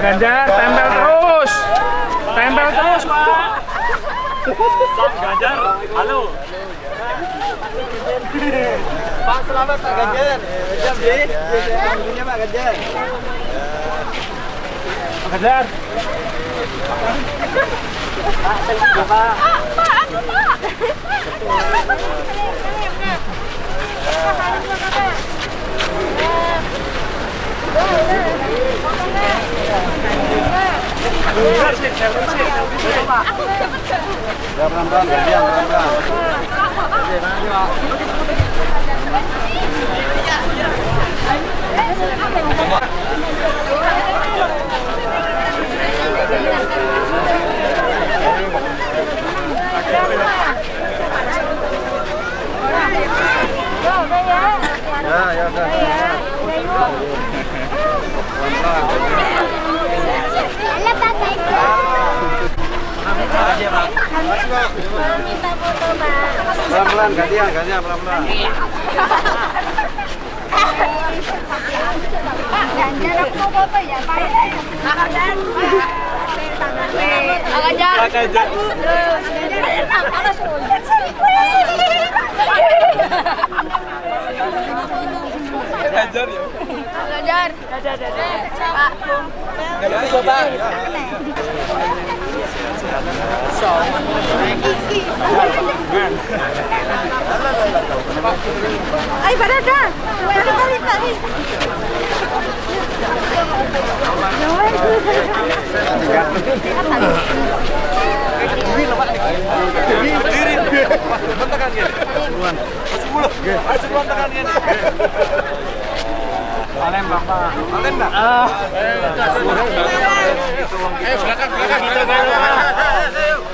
Ganjar, tempel terus. Tempel terus, Pak. Ganjar, halo. Pak selamat Pak Ganjar. Ganjar di. Ini Pak Ganjar. Pak Ganjar. Pak, Pak. Pak, Pak. Ya pelan-pelan, gantian pelan-pelan. Ya, ya udah. Minta foto, Pak. Pelan-pelan, gantian, gantian pelan-pelan. Pak, Ganjar aku foto ya, Pak. Pak Ganjar. Pak Ganjar. Pak Ganjar. Ganjar ya. Ganjar. Dadah, dadah. Pak. Ganjar coba. Ay, para acá. Para acá, para Berdiri. Mas, tekan gini. Sepuluh. Mas, sepuluh tekan gini. Palembang, Pak. Palembang. Ah. Eh, belakang, belakang. Kita Yo,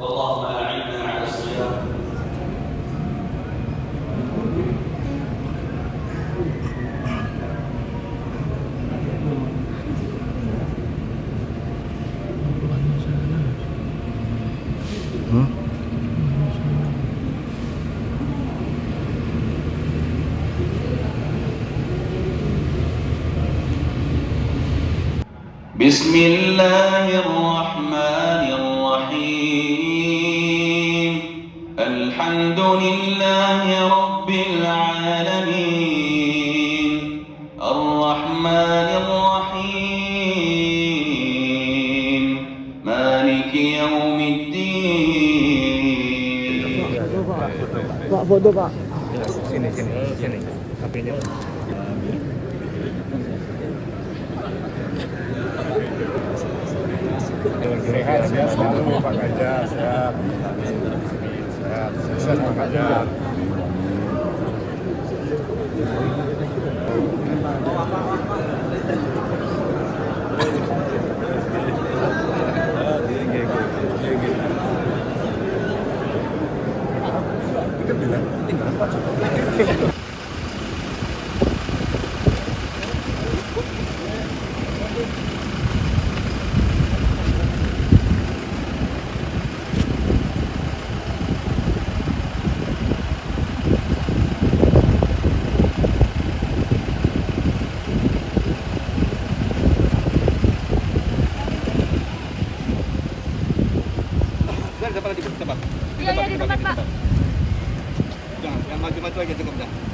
اللهم أعنا على الصيام. بسم الله الرحمن الحمد لله رب العالمين الرحمن الرحيم مالك يوم الدين Sini, sini, sini. HP-nya. Sehat, sehat selalu Pak Ganjar, sehat. Sehat, sukses Pak Ganjar. Sudah dapat lagi, cepat. Iya, iya, di tempat, Pak. Jangan, yang maju-maju aja cukup dah.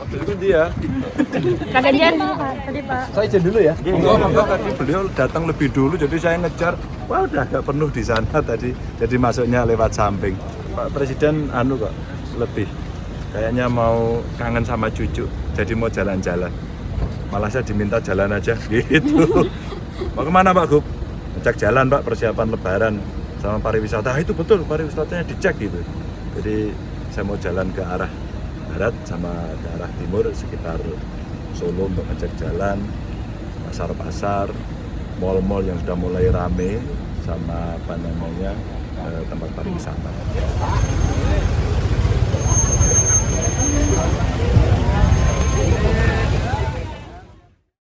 dulu. Mobil itu dia. Kak Ganjar, Pak. Tadi, Pak. Saya izin dulu ya. Enggak, enggak tadi beliau datang lebih dulu jadi saya ngejar. Wah, udah agak penuh di sana tadi. Jadi masuknya lewat samping. Pak Presiden anu kok lebih kayaknya mau kangen sama cucu. Jadi mau jalan-jalan. Malah saya diminta jalan aja gitu. Mau ke mana Pak Gub? Ngecek jalan Pak persiapan lebaran sama pariwisata. Ah, itu betul pariwisatanya dicek gitu. Jadi saya mau jalan ke arah barat sama daerah timur sekitar Solo untuk ngecek jalan, pasar-pasar, mal-mal yang sudah mulai rame sama apa namanya eh, tempat pariwisata.